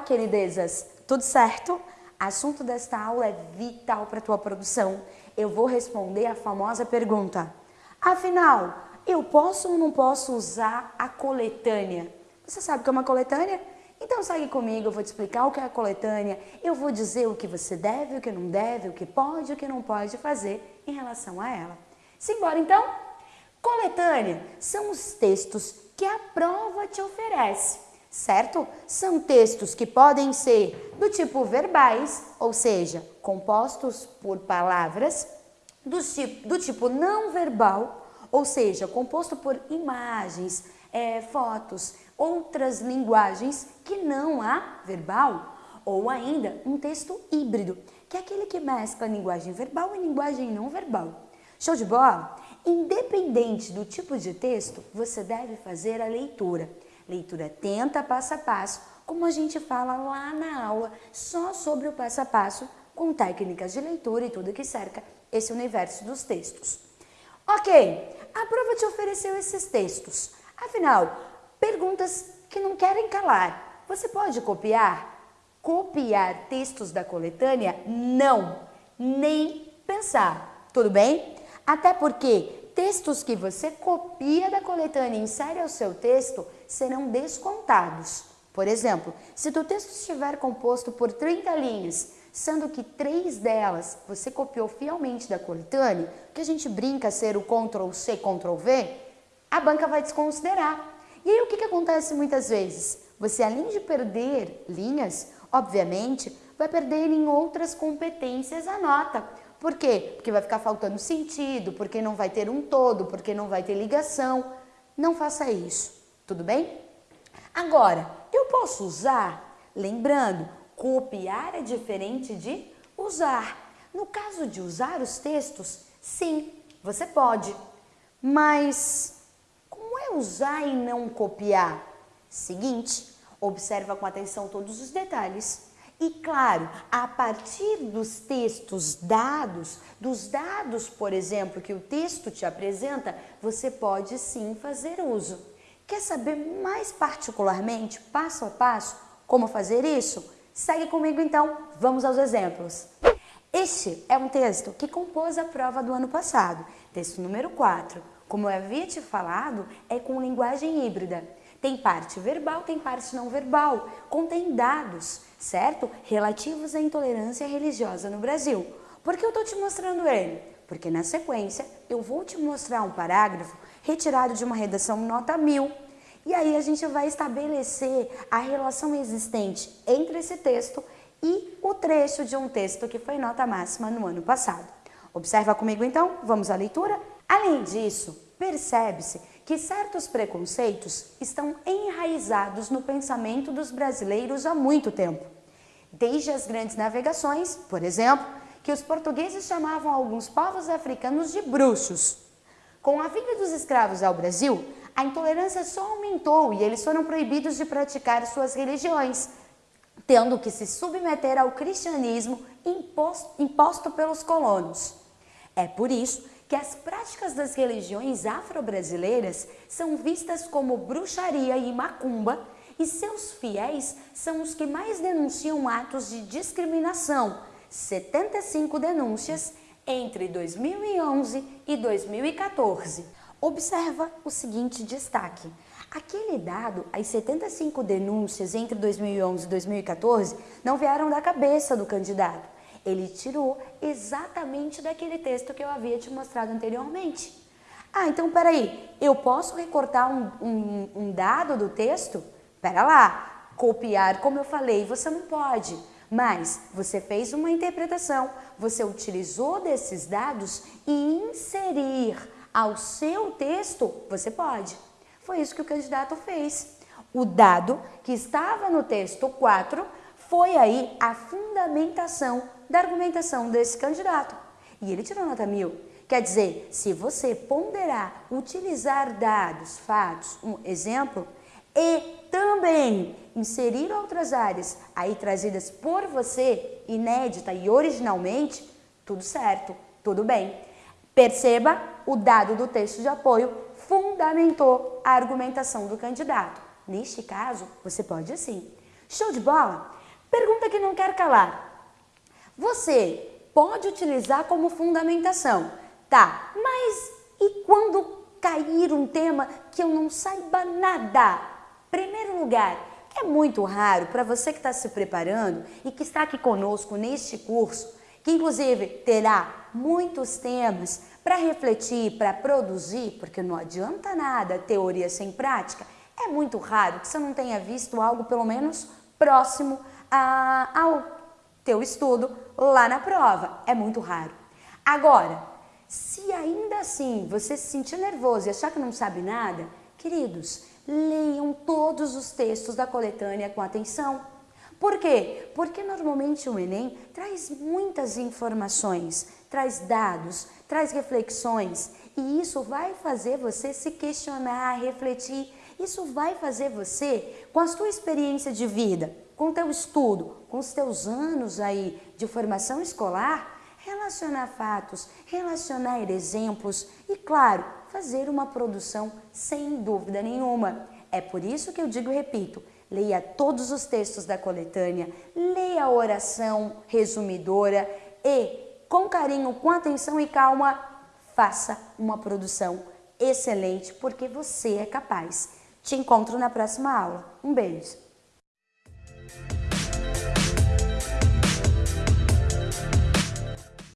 Olá, queridezas! Tudo certo? Assunto desta aula é vital para a tua produção. Eu vou responder a famosa pergunta. Afinal, eu posso ou não posso usar a coletânea? Você sabe o que é uma coletânea? Então segue comigo, eu vou te explicar o que é a coletânea, eu vou dizer o que você deve, o que não deve, o que pode o que não pode fazer em relação a ela. Simbora então? Coletânea são os textos que a prova te oferece certo? São textos que podem ser do tipo verbais, ou seja, compostos por palavras, do tipo, do tipo não verbal, ou seja, composto por imagens, é, fotos, outras linguagens que não há verbal, ou ainda um texto híbrido, que é aquele que mescla linguagem verbal e linguagem não verbal. Show de bola? Independente do tipo de texto, você deve fazer a leitura. Leitura atenta, passo a passo, como a gente fala lá na aula, só sobre o passo a passo, com técnicas de leitura e tudo que cerca esse universo dos textos. Ok, a prova te ofereceu esses textos. Afinal, perguntas que não querem calar. Você pode copiar? Copiar textos da coletânea? Não, nem pensar. Tudo bem? Até porque textos que você copia da coletânea e insere ao seu texto serão descontados. Por exemplo, se o texto estiver composto por 30 linhas, sendo que três delas você copiou fielmente da coletânea, que a gente brinca ser o Ctrl C, Ctrl V, a banca vai desconsiderar. E aí o que, que acontece muitas vezes? Você além de perder linhas, obviamente, vai perder em outras competências a nota. Por quê? Porque vai ficar faltando sentido, porque não vai ter um todo, porque não vai ter ligação. Não faça isso, tudo bem? Agora, eu posso usar? Lembrando, copiar é diferente de usar. No caso de usar os textos, sim, você pode. Mas como é usar e não copiar? Seguinte, observa com atenção todos os detalhes. E claro, a partir dos textos dados, dos dados, por exemplo, que o texto te apresenta, você pode sim fazer uso. Quer saber mais particularmente, passo a passo, como fazer isso? Segue comigo então, vamos aos exemplos. Este é um texto que compôs a prova do ano passado, texto número 4. Como eu havia te falado, é com linguagem híbrida. Tem parte verbal, tem parte não verbal, contém dados, certo? Relativos à intolerância religiosa no Brasil. Por que eu estou te mostrando ele? Porque na sequência eu vou te mostrar um parágrafo retirado de uma redação nota 1000. E aí a gente vai estabelecer a relação existente entre esse texto e o trecho de um texto que foi nota máxima no ano passado. Observa comigo então, vamos à leitura? Além disso, percebe-se que certos preconceitos estão enraizados no pensamento dos brasileiros há muito tempo. Desde as grandes navegações, por exemplo, que os portugueses chamavam alguns povos africanos de bruxos. Com a vinda dos escravos ao Brasil, a intolerância só aumentou e eles foram proibidos de praticar suas religiões, tendo que se submeter ao cristianismo imposto, pelos colonos. É por isso que as práticas das religiões afro-brasileiras são vistas como bruxaria e macumba e seus fiéis são os que mais denunciam atos de discriminação, 75 denúncias entre 2011 e 2014. Observa o seguinte destaque. Aquele dado, as 75 denúncias entre 2011 e 2014, não vieram da cabeça do candidato ele tirou exatamente daquele texto que eu havia te mostrado anteriormente. Ah, então peraí, eu posso recortar um, um, um dado do texto? Pera lá, copiar, como eu falei, você não pode. Mas você fez uma interpretação, você utilizou desses dados e inserir ao seu texto, você pode. Foi isso que o candidato fez. O dado que estava no texto 4 foi aí a fundamentação da argumentação desse candidato. E ele tirou nota mil. Quer dizer, se você ponderar, utilizar dados, fatos, um exemplo, e também inserir outras áreas aí trazidas por você, inédita e originalmente, tudo certo, tudo bem. Perceba, o dado do texto de apoio fundamentou a argumentação do candidato. Neste caso, você pode sim Show de bola? Pergunta que não quer calar. Você pode utilizar como fundamentação, tá? Mas e quando cair um tema que eu não saiba nada? Primeiro lugar, é muito raro para você que está se preparando e que está aqui conosco neste curso, que inclusive terá muitos temas para refletir, para produzir, porque não adianta nada teoria sem prática. É muito raro que você não tenha visto algo pelo menos próximo a, ao teu estudo lá na prova. É muito raro. Agora, se ainda assim você se sentir nervoso e achar que não sabe nada, queridos, leiam todos os textos da coletânea com atenção. Por quê? Porque normalmente o Enem traz muitas informações, traz dados, traz reflexões e isso vai fazer você se questionar, refletir. Isso vai fazer você, com a sua experiência de vida, com o teu estudo, com os teus anos aí de formação escolar, relacionar fatos, relacionar exemplos e, claro, fazer uma produção sem dúvida nenhuma. É por isso que eu digo e repito, leia todos os textos da coletânea, leia a oração resumidora e, com carinho, com atenção e calma, faça uma produção excelente, porque você é capaz. Te encontro na próxima aula. Um beijo!